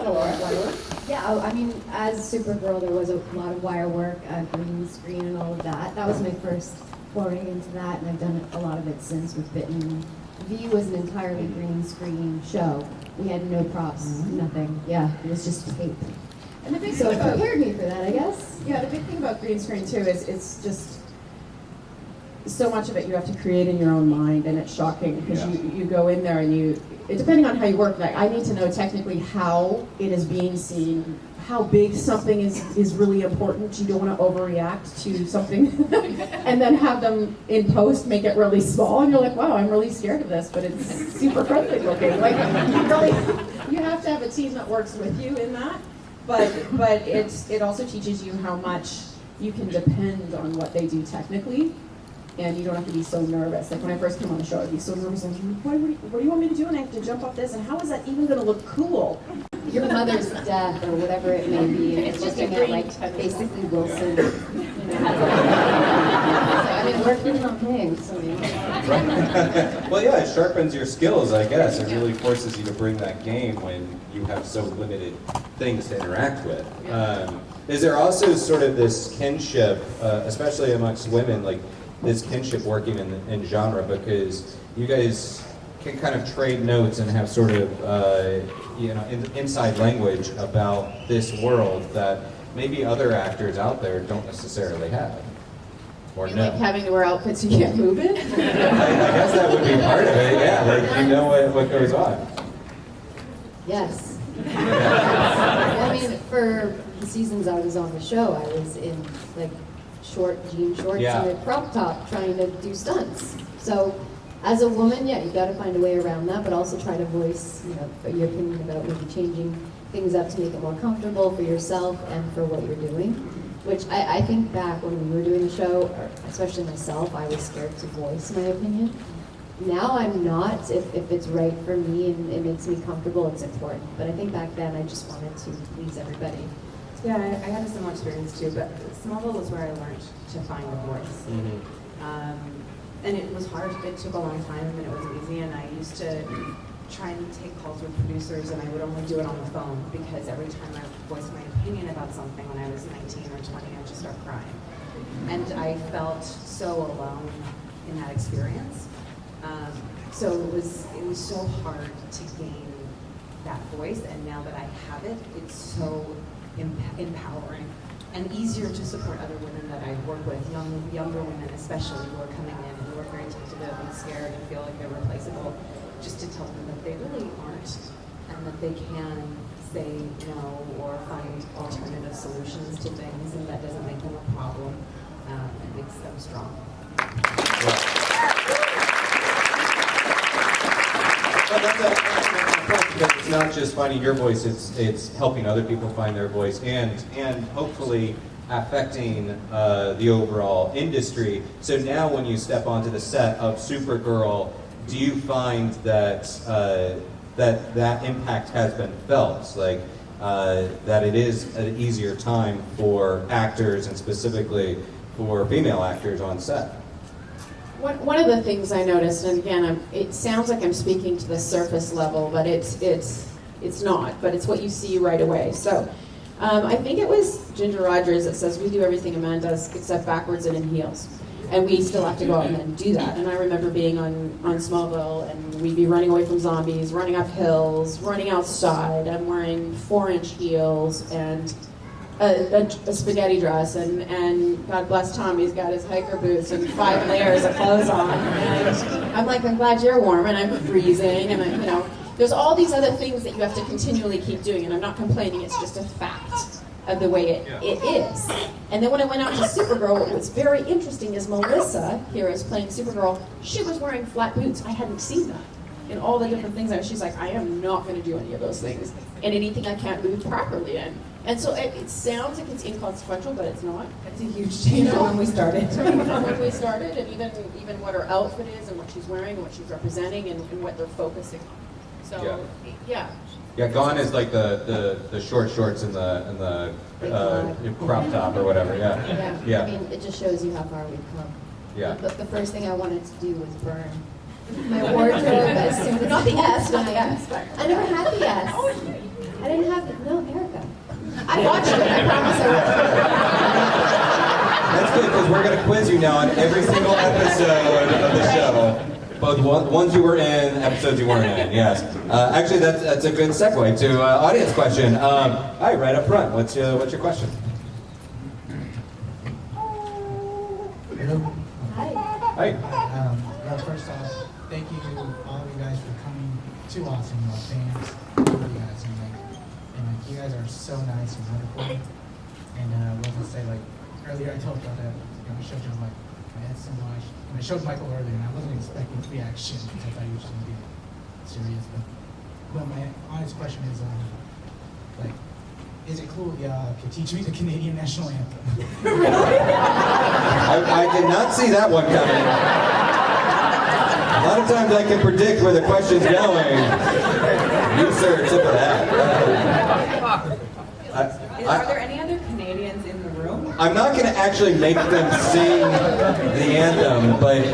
that a lot of wire work? Yeah, I I mean, as Supergirl, there was a lot of wire work, uh, green screen, and all of that. That was my first foray into that, and I've done a lot of it since with Bitten. V was an entirely green screen show. We had no props, nothing. Yeah, it was just tape. And the big So thing it about prepared me for that, I guess. Yeah, the big thing about green screen too is it's just so much of it you have to create in your own mind, and it's shocking because Yeah. you, you go in there and you, depending on how you work, like I need to know technically how it is being seen, how big something is is really important. You don't want to overreact to something, and then have them in post make it really small, and you're like, wow, I'm really scared of this, but it's super friendly looking. Like you really, you have to have a team that works with you in that but but it's it also teaches you how much you can depend on what they do technically and you don't have to be so nervous like when i first came on the show i'd be so nervous like what, what, do you- what do you want me to do and i have to jump off this and how is that even going to look cool Your mother's death, or whatever it may be, and it's It's just looking at like basically Wilson. You know. I mean, we're getting on things. So, you know. well, yeah, it sharpens your skills, I guess. It really forces you to bring that game when you have so limited things to interact with. Um, is there also sort of this kinship, uh, especially amongst women, like this kinship working in, in genre because you guys can kind of trade notes and have sort of uh, you know in, inside language about this world that maybe other actors out there don't necessarily have or You know. like having to wear outfits you can't move in I, I guess that would be part of it, yeah. Like you know what, what goes on. Yes. I mean, for the seasons I was on the show, I was in like short jean shorts Yeah. and a crop top trying to do stunts. So, as a woman, yeah, you got to find a way around that, but also try to voice, you know, your opinion about maybe changing things up to make it more comfortable for yourself and for what you're doing. Which I, I think back when we were doing the show, especially myself, I was scared to voice my opinion. Now I'm not. If, if it's right for me and it makes me comfortable, it's important. But I think back then I just wanted to please everybody. Yeah, I, I had a similar experience too, but Smallville was where I learned to find a voice. Um, and it was hard, it took a long time and it wasn't easy, and I used to try and take calls with producers and I would only do it on the phone because every time I voiced my opinion about something when I was 19 or 20, I'd just start crying. And I felt so alone in that experience. Um, so it was, it was so hard to gain that voice, and now that I have it, it's so empowering and easier to support other women that I work with, young, younger women especially, who are coming in and who are very tentative and scared and feel like they're replaceable, just to tell them that they really aren't, and that they can say no or find alternative solutions to things, and that doesn't make them a problem. Um, it makes them strong. Well, because It's not just finding your voice, it's, it's helping other people find their voice and, and hopefully affecting uh, the overall industry. So now when you step onto the set of Supergirl, do you find that, uh, that that impact has been felt? Like, uh, that it is an easier time for actors and specifically for female actors on set? One, one of the things I noticed, and again, I'm, it sounds like I'm speaking to the surface level, but it's it's it's not. But it's what you see right away. So, um, I think it was Ginger Rogers that says we do everything a man does except backwards and in heels, and we still have to go out and do that. And I remember being on on Smallville, and we'd be running away from zombies, running up hills, running outside. I'm wearing four inch heels and a, a, a spaghetti dress, and, and God bless Tom, he's got his hiker boots and five layers of clothes on. And I'm like, I'm glad you're warm, and I'm freezing, and I, you know, there's all these other things that you have to continually keep doing, and I'm not complaining. It's just a fact of the way it, it is. And then when I went out to Supergirl, what was very interesting is Melissa here is playing Supergirl. She was wearing flat boots. I hadn't seen that in all the different things. that She's like, I am not going to do any of those things, and anything I can't move properly in. And so it, it sounds like it's inconsequential, but it's not. It's a huge change from when we started. from when we started, and even even what her outfit is, and what she's wearing, and what she's representing, and, and what they're focusing on. So yeah, Yeah, gone is like the, the, the short shorts and the and the uh, crop top or whatever. Yeah, Yeah. I mean, it just shows you how far we've come. yeah. The, the first thing I wanted to do was burn my wardrobe as soon as not the I S, not the S. I never had the S. I didn't have, no, Erica. I watched it. I promise I That's good because we're going to quiz you now on every single episode of the show. Both one, ones you were in, episodes you weren't in. Yes. Uh, actually, that's that's a good segue to uh, audience question. Um, all right, right up front. What's your what's your question? Hello. Hi. Hi. Um, well, first off, thank you all of you guys for coming to Austin. You are fans. Love you guys, and like, and like, you guys are so nice and wonderful. And uh, what was I say? Like earlier, I told y'all that you know, I showed you like had so. And I showed Michael earlier, and I wasn't expecting reaction because I thought he was going to be serious. But, but my honest question is, um, like, is it cool could teach me the Canadian national anthem? I, I did not see that one coming. A lot of times I can predict where the question's going. You, sir, tip of that. I, Is, I- are there any other Canadians in the room? I'm not going to actually make them sing the anthem, but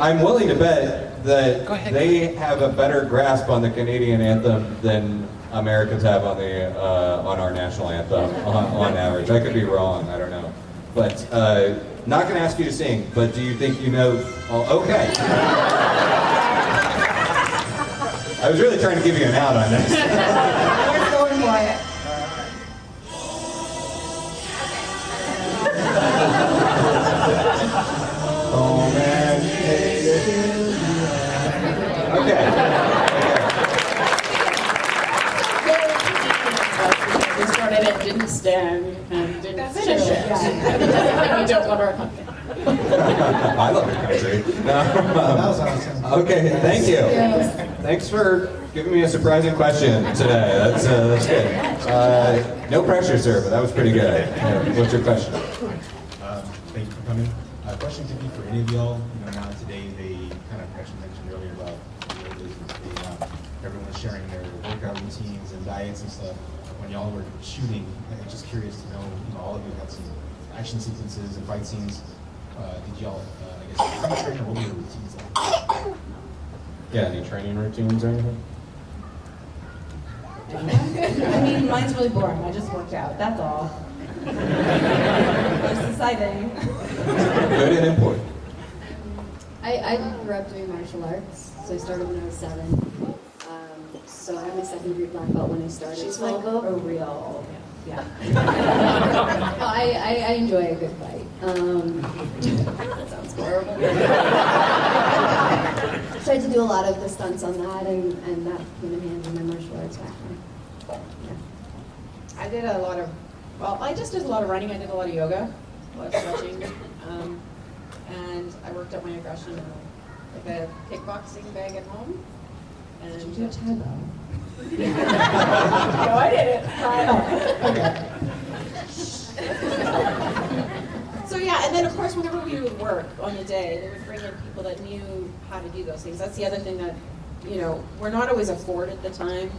I'm willing to bet that they have a better grasp on the Canadian anthem than Americans have on the uh, on our national anthem on, on average. I could be wrong. I don't know, but uh, not going to ask you to sing. But do you think you know? Oh, okay. I was really trying to give you an out on this. Oh man. Okay. it. We started it, didn't stand, and didn't That's finish it. yeah. It doesn't mean we don't love our country. I love your country. that was awesome. Okay, thank you. Thanks for giving me a surprising question today. That's uh, that's good. Uh, no pressure, sir, but that was pretty good. Yeah, What's your question? Um, Thank you for coming. Uh, Question could be for any of y'all, you know, now today, they kind of actually mentioned earlier about, you know, they- they, um, everyone's sharing their workout routines and diets and stuff. When y'all were shooting, I'm just curious to know, you know, all of you had some action sequences and fight scenes. Uh, Did y'all, uh, I guess, train or what were your routines like? Yeah, any training routines or anything? I mean, mine's really boring. I just worked out. That's all. it's exciting. Good and important. I, I grew up doing martial arts, so I started when I was seven. Um, so I have my second degree black belt when I started. She's like Smallville. a real, yeah. Well, I, I, I enjoy a good fight. Um, that sounds horrible. Tried to do a lot of the stunts on that, and, and that came in handy in my martial arts background. Yeah. I did a lot of, well, I just did a lot of running. I did a lot of yoga, a lot of stretching, um, and I worked up my aggression like a kickboxing bag at home. And Did you do Tae no, I didn't. so yeah, and then of course, whenever we would work on the day, they would bring in people that knew how to do those things. That's the other thing that you know we're not always afforded the time.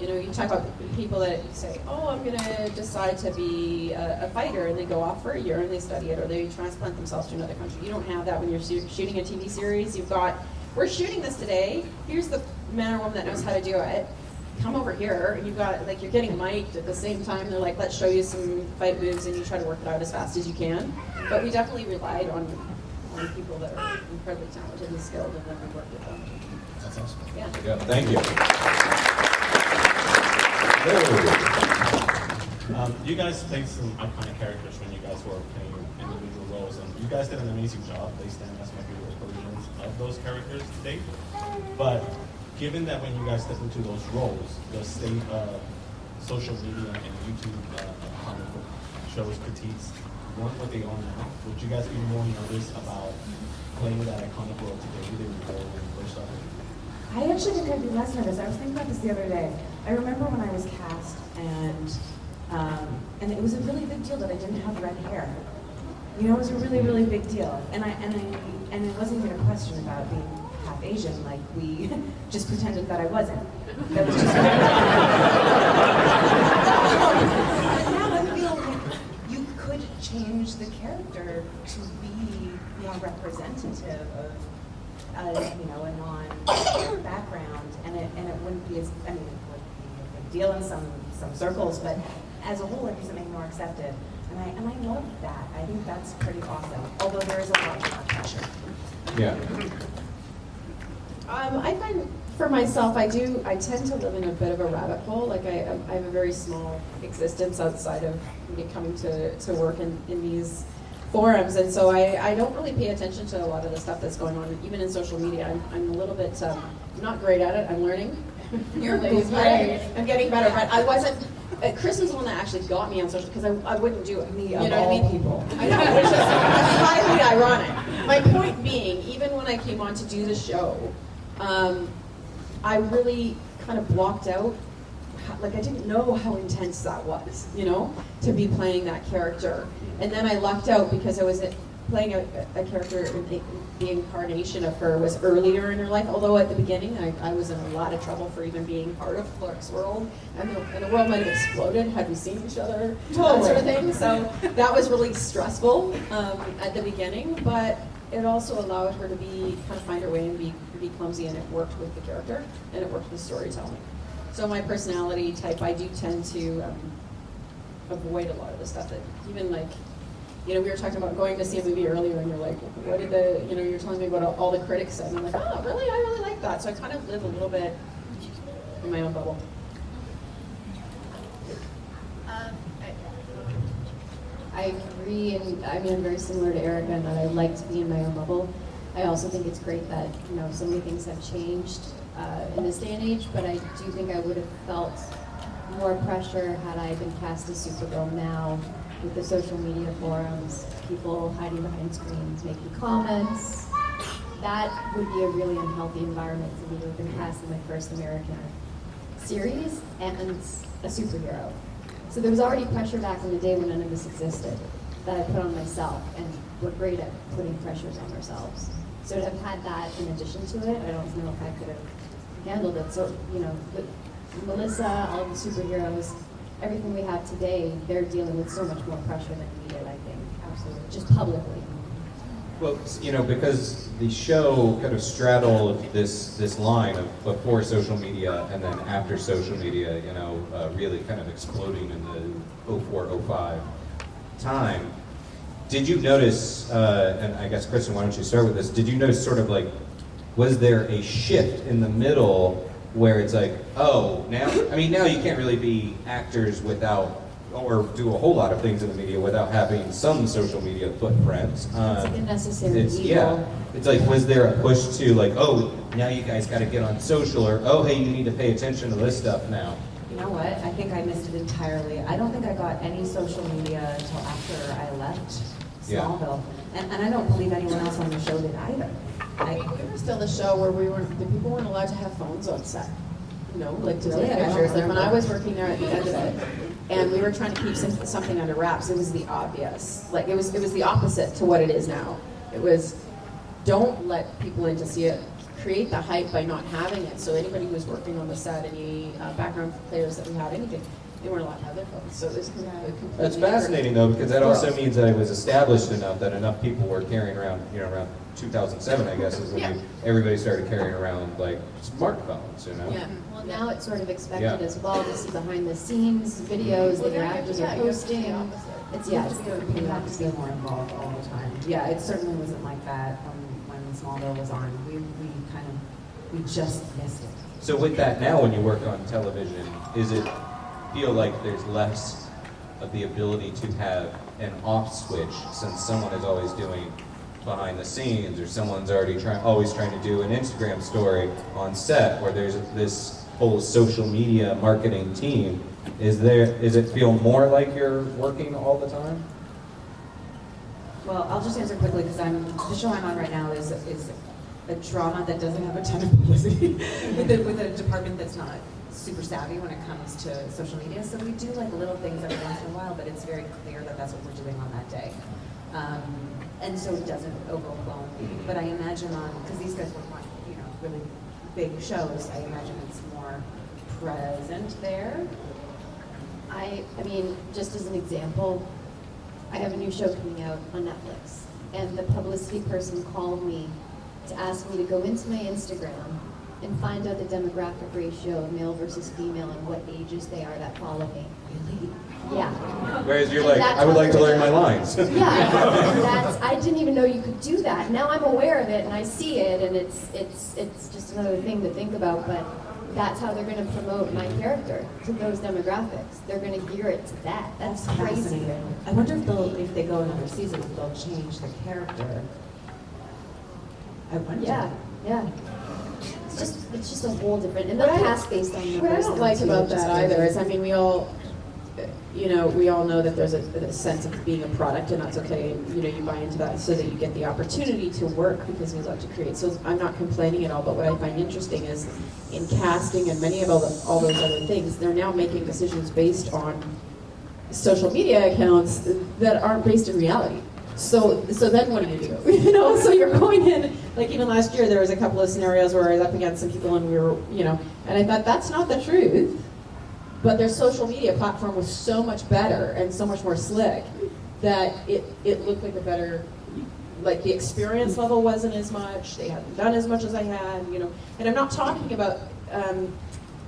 You know, you talk about people that say, "Oh, I'm going to decide to be a, a fighter," and they go off for a year and they study it, or they transplant themselves to another country. You don't have that when you're shoo- shooting a TV series. You've got, "We're shooting this today. Here's the man or woman that knows how to do it." come over here and you've got like you're getting mic'd at the same time they're like let's show you some fight moves and you try to work it out as fast as you can but we definitely relied on on people that are incredibly talented and skilled and then we worked with them That's awesome. yeah There you go. Thank you. Hello. Um, you guys played some iconic characters when you guys were playing individual roles, and you guys did an amazing job. They stand as my favorite versions of those characters to date. But given that when you guys step into those roles, the state of social media and YouTube uh, comic shows critiques weren't what they are now, would you guys be more nervous about playing that iconic role today than you were when you first started? I actually think I'd be less nervous. I was thinking about this the other day. I remember when I was cast, and um, and it was a really big deal that I didn't have red hair. You know, it was a really, really big deal. And I and I and it wasn't even a question about being half Asian. Like we just pretended that I wasn't. That was just. now I feel like you could change the character to be more representative of uh, you know, a non-background, and it, and it wouldn't be as, I mean, it would be if it deal in some, some circles, but as a whole, it doesn't make me more accepted. And I, and I love that. I think that's pretty awesome, although there is a lot of pressure. Yeah. Um, I find for myself, I do, I tend to live in a bit of a rabbit hole. Like I, I have a very small existence outside of me coming to, to work in, in these forums. And so I, I don't really pay attention to a lot of the stuff that's going on, even in social media. I'm, I'm a little bit, um, not great at it. I'm learning. You're Ladies, great. I'm getting better, but I wasn't, uh, Chris was the one that actually got me on social, because I, I wouldn't do it. Me you of know what I all mean? people. I know, which is highly ironic. My point being, even when I came on to do the show, um, I really kind of blocked out, like I didn't know how intense that was, you know, to be playing that character. And then I lucked out because I was playing a, a character, the, the incarnation of her was earlier in her life, although at the beginning I, I was in a lot of trouble for even being part of Clark's world. And the, and the world might have exploded had we seen each other, that sort of thing. So that was really stressful um, at the beginning, but it also allowed her to be kind of find her way and be be clumsy, and it worked with the character and it worked with storytelling. So my personality type, I do tend to um, avoid a lot of the stuff that even like. You know, we were talking about going to see a movie earlier, and you're like, "What did the?" You know, you're telling me what all the critics said, and I'm like, "Oh, really? I really like that." So I kind of live a little bit in my own bubble. I agree, and I mean, I'm very similar to Erica in that I like to be in my own bubble. I also think it's great that, you know, so many things have changed uh, in this day and age, but I do think I would have felt more pressure had I been cast as Supergirl now with the social media forums, people hiding behind screens, making comments. That would be a really unhealthy environment for me to have been cast in my first American series and a superhero. So there was already pressure back in the day when none of this existed that I put on myself, and we're great at putting pressures on ourselves. So to have had that in addition to it, I don't know if I could have handled it. So, you know, Melissa, all the superheroes, everything we have today, they're dealing with so much more pressure than we did, I think. Absolutely. Just publicly. Well, you know, because the show kind of straddled this this line of before social media and then after social media, you know, uh, really kind of exploding in the 04, 05 time. Did you notice, uh, and I guess Kristin, why don't you start with this? Did you notice sort of like, was there a shift in the middle where it's like, oh, now, I mean, now you can't really be actors without, or do a whole lot of things in the media without having some social media footprint. It's Um, like a necessary it's, evil. yeah. It's like, was there a push to like, oh, now you guys got to get on social, or oh, hey, you need to pay attention to this stuff now. You know what? I think I missed it entirely. I don't think I got any social media until after I left Yeah. Smallville. And, and I don't believe anyone else on the show did either. I, We were still the show where we were, the people weren't allowed to have phones on set. You know, like to take Really? Pictures. Like when I was working there at the end of it, and we were trying to keep some, something under wraps, it was the obvious. Like it was, it was the opposite to what it is now. It was, don't let people in to see it. Create the hype by not having it. So anybody who was working on the set, any uh, background players that we had, anything, they weren't allowed to have their phones. So this completely. That's different fascinating though, because that also means that it was established enough that enough people were carrying around, you know, around 2007, I guess, is when Yeah. you, everybody started carrying around like smartphones, you know. Yeah. Well, now it's sort of expected Yeah. as well to see behind the scenes videos that your actors are posting. It's, yeah, it's you have to be- you have to be more involved all the time. Yeah, it certainly wasn't like that when, when Smallville was on. We, we kind of, we just missed it. So with that now, when you work on television, is it feel like there's less of the ability to have an off switch since someone is always doing behind the scenes or someone's already trying always trying to do an Instagram story on set where there's this whole social media marketing team. Is there is it feel more like you're working all the time? Well, I'll just answer quickly because I'm, the show I'm on right now is, is a drama that doesn't have a ton of publicity with, a, with a department that's not super savvy when it comes to social media. So we do like little things every once in a while, but it's very clear that that's what we're doing on that day. Um, and so it doesn't overwhelm me. But I imagine on, because these guys work on, you know, really big shows, I imagine it's more present there. I, I mean, just as an example, I have a new show coming out on Netflix, and the publicity person called me to ask me to go into my Instagram and find out the demographic ratio of male versus female and what ages they are that follow me. Really? Yeah. Whereas you're And like, I would like to learn my lines. Yeah, that's, I didn't even know you could do that. Now I'm aware of it and I see it and it's, it's, it's just another thing to think about, but that's how they're gonna promote my character to those demographics. They're gonna gear it to that. That's crazy. I wonder if they'll, if they go another season, if they'll change the character. I wonder. Yeah, yeah. It's just, a whole different, and they'll I- based on numbers. What I don't like about that either is, I mean, we all, you know, we all know that there's a, a sense of being a product, and that's okay. And you know, you buy into that so that you get the opportunity to work because we love to create. So I'm not complaining at all. But what I find interesting is, in casting and many of all, the, all those other things, they're now making decisions based on social media accounts that aren't based in reality. So, so then what do you do? You know, so you're going in, like even last year, there was a couple of scenarios where I was up against some people and we were, you know, and I thought that's not the truth. But their social media platform was so much better and so much more slick that it, it looked like a better, like the experience level wasn't as much, they hadn't done as much as I had, you know. And I'm not talking about, um,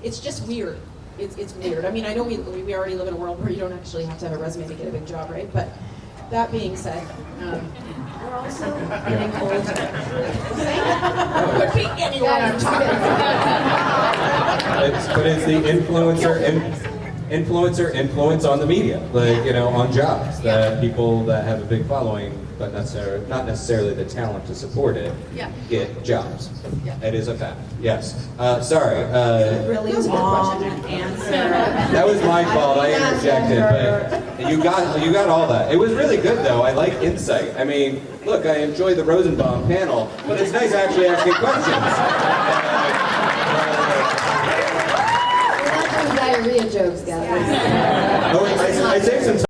it's just weird. It's, it's weird. I mean, I know we, we already live in a world where you don't actually have to have a resume to get a big job, right? But that being said, um, we're also getting talking about. But it's the influencer, in, influencer influence on the media, like you know, on jobs that people that have a big following, but necessarily not necessarily the talent to support it, Yeah. get jobs. Yeah. It is a fact. Yes. Uh, sorry. Uh, Really That was long answer. that was my fault. I interjected, but you got you got all that. It was really good though. I like insight. I mean, look, I enjoyed the Rosenbaum panel, but it's nice actually asking questions. We're not doing diarrhea jokes, guys. Oh, I, I saved some time.